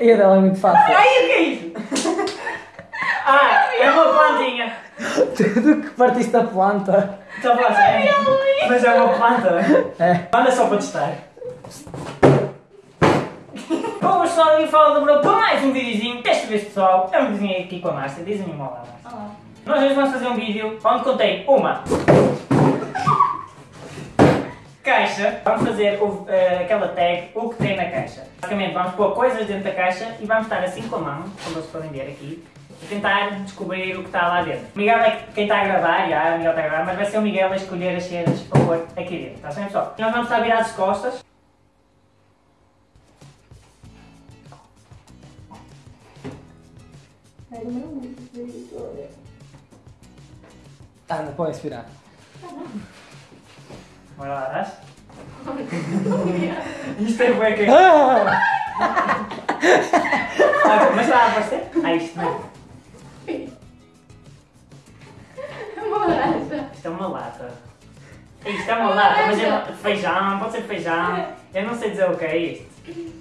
E a dela é muito fácil. Ai, o que é isso? Ah, é uma plantinha. Tudo que partiste da planta. Está fácil, é? Mas é uma planta. É. Anda só para testar. Bom, pessoal, aqui fala do Bruno para mais um videozinho. Desta vez, pessoal, é um videozinho aqui com a Márcia. Dizem-me uma lá, Márcia. Olá. Nós hoje vamos fazer um vídeo onde contém uma caixa. Vamos fazer o- eh, aquela tag, o que tem na caixa. Basicamente, vamos pôr coisas dentro da caixa e vamos estar assim com a mão, como vocês podem ver aqui, e tentar descobrir o que está lá dentro. O Miguel é quem está a gravar, já, o Miguel está a gravar, mas vai ser o Miguel a escolher as cenas para pôr aqui dentro. Está bem, pessoal? Nós vamos estar virados de costas. Anda, pode respirar. Bora lá? Isto é bué que... Ah! Mas está a aparecer? Ah, isto não. Uma laranja. Isto é uma lata. Isto é uma lata, mas é feijão, pode ser feijão. Eu não sei dizer o que é isto.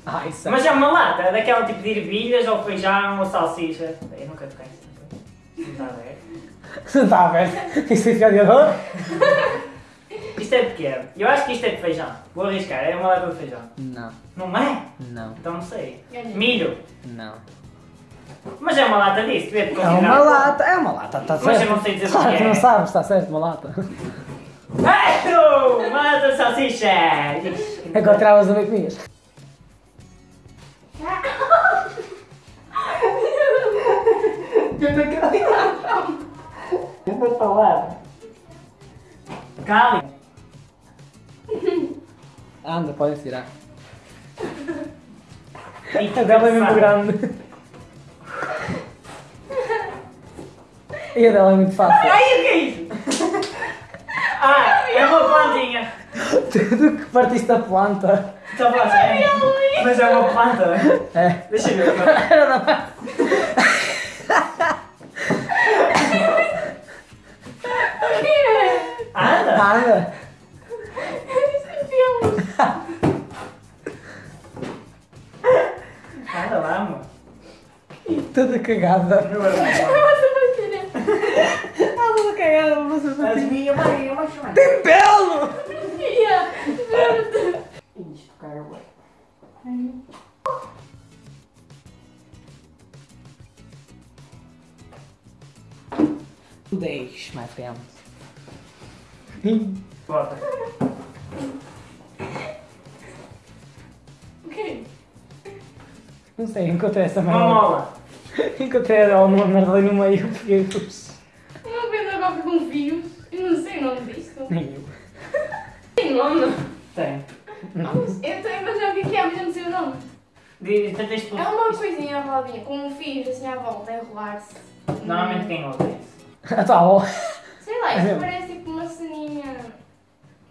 Ah, isso é. Mas é uma lata, daquela tipo de ervilhas ou feijão ou salsicha. Eu nunca toquei. Não está a ver? Não está aberto. Isso é fiador? Isto é. Eu acho que isto é de feijão. Vou arriscar, é uma lata de feijão. Não, Não é? não, Então não sei. Ganhei. Milho. não. Mas é uma lata disso, devia É uma lata, é uma lata, está Mas certo. eu não sei dizer o Claro que que é. não sabes, está certo, uma lata. Ah, Uma lata de salsicha! Encontravas uma e comias. Eu vou falar. Cali. Anda, pode tirar. Eita, A dela é muito grande. E a dela é muito fácil. Ai, o que é isso? Ah, é uma plantinha. Tudo que partiste da planta. Está fácil, é? Mas é uma planta. É. Deixa eu ver. Toda cagada. Meu irmão. Ah, toda cagada, você As minhas, mãe, eu vou chamar. Tem pelo! Isto, cara, ué. Dez, my friend. Bota. Não sei, encontrei essa Uma merda. mola. Encontrei ela numa merda ali no meio, peguei pus. Uma coisa agora com fios. Eu não sei o nome disto. Nem eu. Tem nome? Tem. Não. Eu sei, mas já vi que é, mas eu não sei o nome. Diz, tenta isto. É uma coisinha roladinha, com fios assim à volta, a enrolar-se. Normalmente quem ouve isso. Tua avó. Sei lá, É mesmo? parece tipo uma ceninha.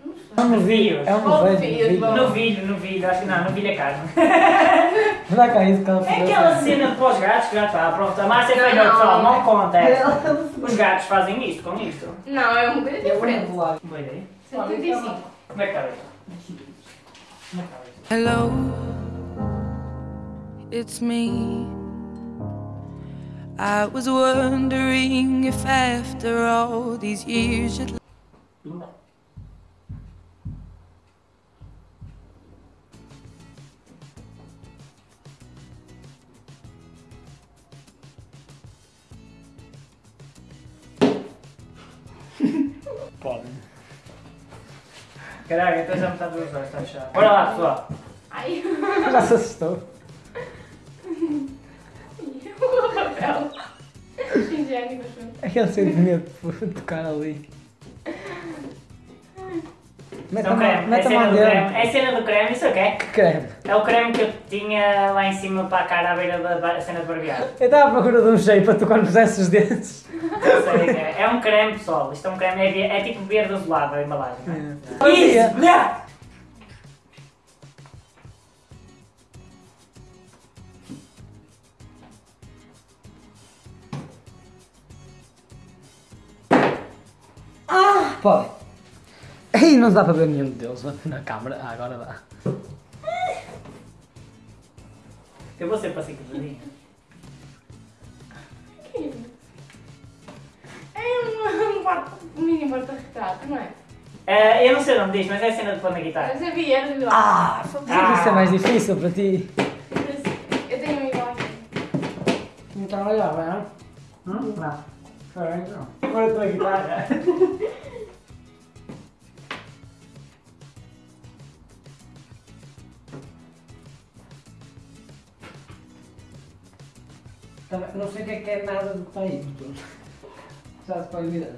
Não sei. É um Novilho. É um Oh, velho. filho, filho. bom. No vídeo, no vídeo, acho que não, no vídeo é carne. Dá cá isso que ela É aquela cena de pós gatos que já está, pronto. A massa é Não, não. pessoal, não conta. é. Os gatos fazem isto com isto. Não, é uma coisa diferente. Boa ideia. 135. Como é que está isso? Como é que está isso? Hello, it's me. I was wondering if after all these years you'd Pode. Caraca, então já me está duas horas, está fechado. Bora lá, pessoal. Ai, Já se assustou. o papel. Higiênico, acho. Aquele sentimento de tocar ali. Mete a Então, creme. mão, É do creme. É cena do creme, isso é o que é? Que creme. É o creme que eu tinha lá em cima para a cara à beira da cena de barbear. Eu estava à procura de um jeito para tu quando pusesse os dentes. Não sei é. É um creme, pessoal. Isto é um creme, é, é tipo verde azulado a embalagem. é? Fazia. Isso! blá! Pode. Ei, não dá para ver nenhum deles na câmara. Ah, agora dá. Eu vou ser. Que é isso? É um, mini porta-retrato, não é? Eh, eu não sei o nome disto, mas é a cena de pôr na guitarra. Eu sabia, era igual. Ah, que isso é mais difícil para ti. Eu tenho um igual aqui. Então, olha, vai, não? Hum? Não. Espera, então. Pôr a tua guitarra. Também, não sei o que é que é nada do que está aí, portanto. Já se pode virar.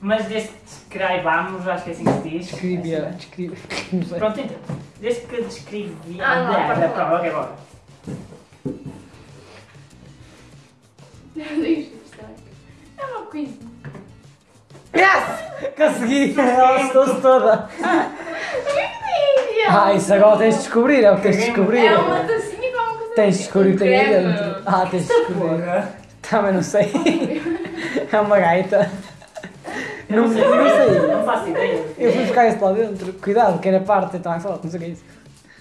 Mas desde que descrevamos, acho que é assim que se diz. Descreve, É assim, descreve. Não sei. Pronto, então. Desde que descrevi. Ah, não, Ah, pode pronto, ok, bora. É uma coisa. Yes! Consegui! Ela assustou-se toda. Ah, isso agora tens de descobrir, é o que tens de descobrir. É uma tacinha com uma coisa. Tens de descobrir o que tem aí dentro. Ah, tens. Porra. Também não sei. É uma gaita. Não, não sei. não sei. Não faço ideia. Eu fui buscar isso lá dentro. Cuidado, que era parte então é forte, não sei o que é isso.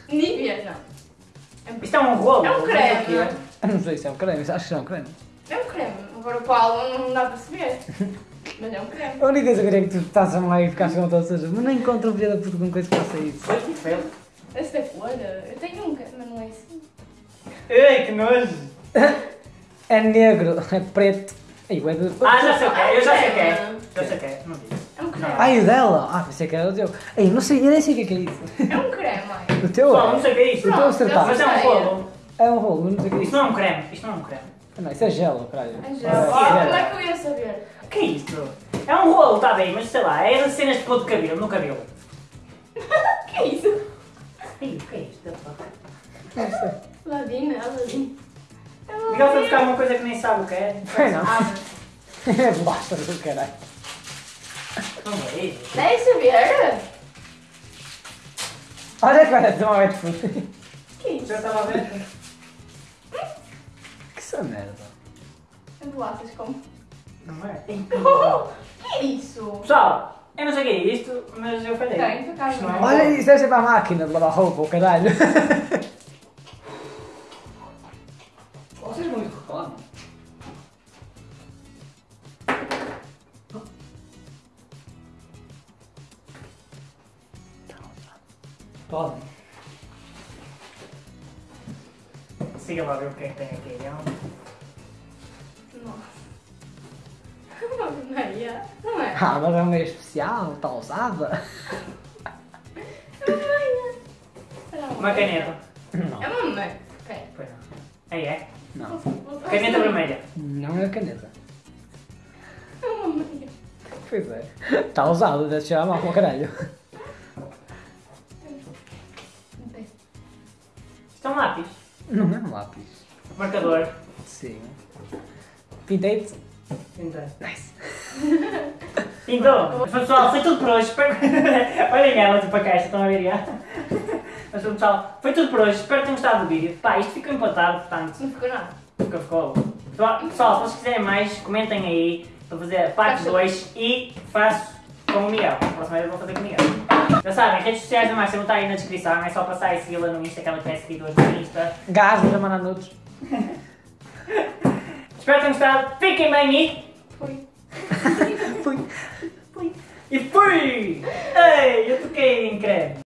Nívea, não. Isto é um rolo. É um creme. é. Eu não sei se é um creme, acho que é um creme. É um creme. Agora o Paulo não dá para saber. Mas é um creme. A única coisa que eu queria é que tu estás a lá e ficaste com todas as mas não encontro um filho da puta com coisa que faça isso. Foi que foi. Esse da cor, eu tenho um, mas não é assim. Ai, que nojo. É negro, é preto. Ai, ué, de... Ah, já sei o que é. Eu já sei o que é. Já sei o que é. Não. É um creme. Ai, o dela! Ah, pensei que era o teu. Ai, não sei, eu nem sei o que é que é isso. É um creme, mãe. O teu Pessoal, não sei o que é isto. Eu estou a acertar. Mas é um rolo. É um rolo, não sei o que é Isto isso. não é um creme. Isto não é um creme. Não, isso é gelo, caralho. É gel. Oh, como é que eu ia saber? O que é isto? É um rolo, está bem, mas sei lá, é das cenas de pôr de cabelo, no cabelo. Buscar uma coisa que nem sabe o que é. Foi não. Ah, É bolacha do caralho. Não é isso. Deve saber. Olha que vai tomar wet food. Que é isso? Já estava a ver? Que essa merda. É bolachas como... Não é? Oh, que é isso? Pessoal, eu não sei o que é isto, mas eu falhei. Tem, por acaso é Olha, isso deve ser para a máquina de lavar roupa, o caralho. Vocês muito reclamam. Podem. Siga lá ver o que é que tem aqui. É. Nossa. Uma meia. Não é? Ah, mas é uma especial, está usada. É uma meia. Uma caneta. Não. É uma meia. Não. Aí é. Caneta vermelha. Não é caneta. É uma meia. Pois é. Está usado, deve cheirar mal como caralho. Não tem. Isto é um lápis. Não é um lápis. Marcador. Sim. Pintei-te. Então. Nice. Então, pessoal, foi tudo por hoje. Espero... Olhem ela tipo a caixa, estão a ver já? Mas pessoal, foi tudo por hoje. Espero que tenham gostado do vídeo. Pá, isto ficou empatado, portanto, Não ficou nada. Nunca ficou. Pessoal, pessoal, se vocês quiserem mais, comentem aí para fazer a parte 2 e faço com o Miguel. A próxima vez eu vou fazer com o Miguel. Já sabem, redes sociais da Márcia vão estar aí na descrição. É só passar e segui-la no Insta, que ela tem seguidores no Insta. Gás, a mandar nudes. Espero que tenham gostado. Fiquem bem e... Foi. Fui. E fui! Ei, eu toquei em creme.